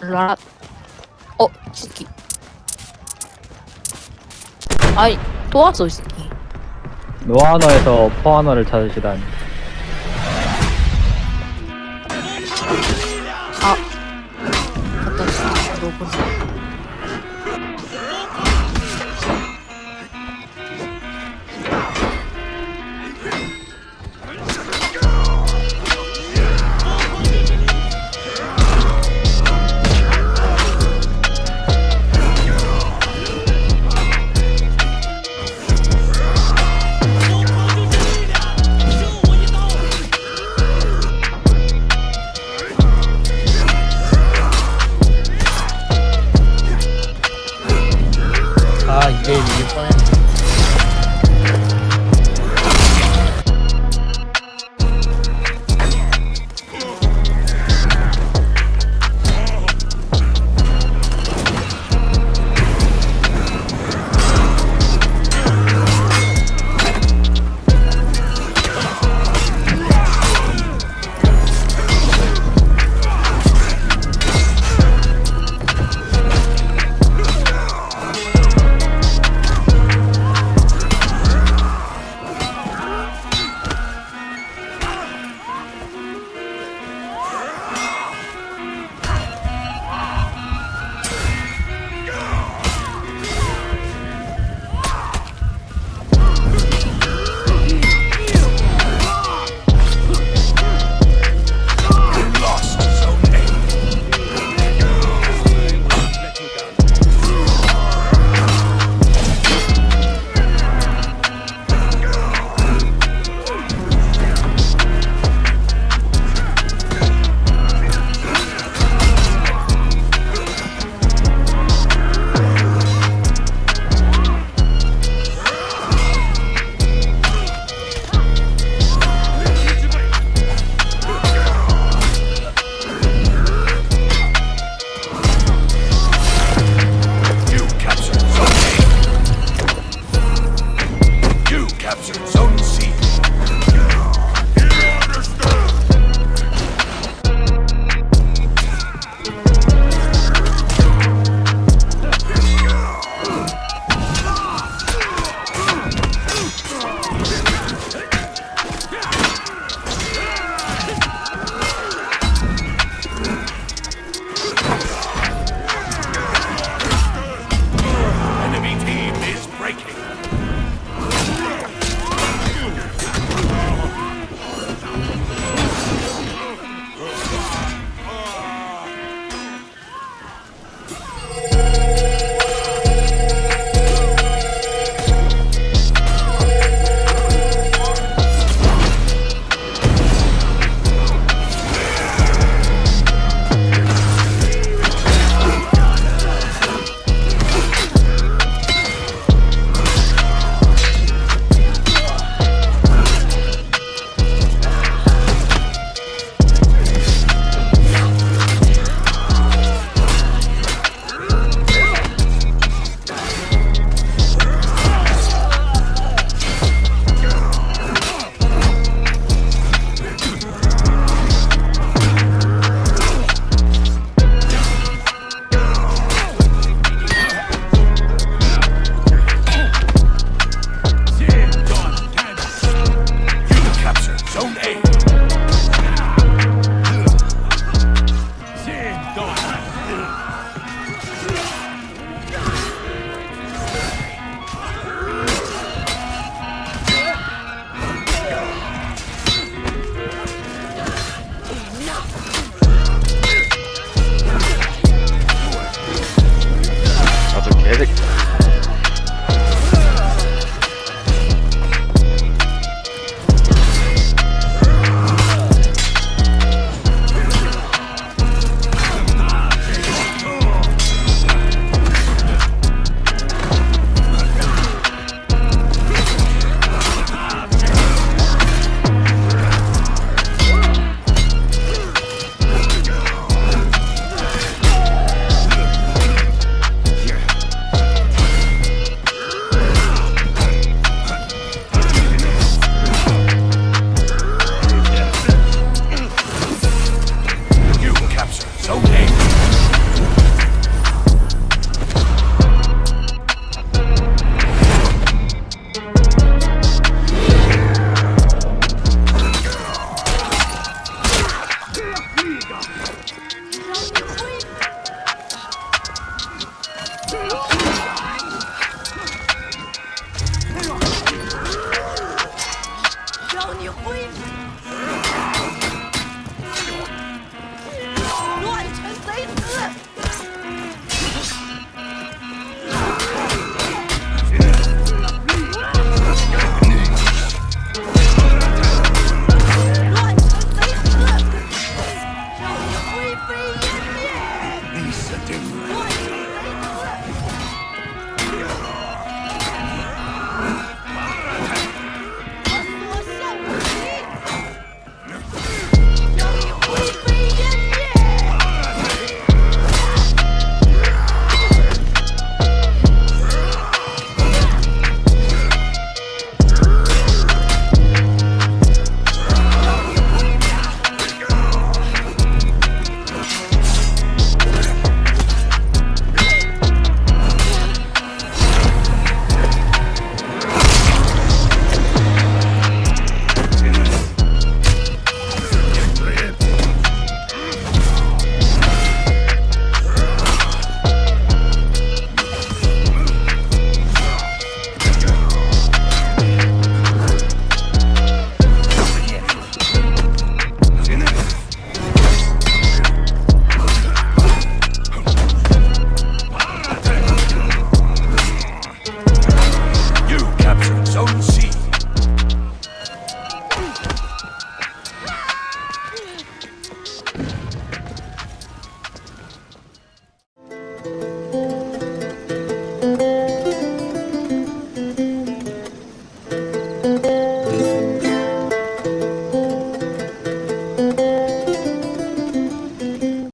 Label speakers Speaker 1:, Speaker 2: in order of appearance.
Speaker 1: 라라 어 새끼. 아이 또 왔어 이 새끼.
Speaker 2: 노아너에서 포아너를 찾으시다니.
Speaker 1: 아. 갖다 진짜 너구
Speaker 3: Evet. It's okay. 아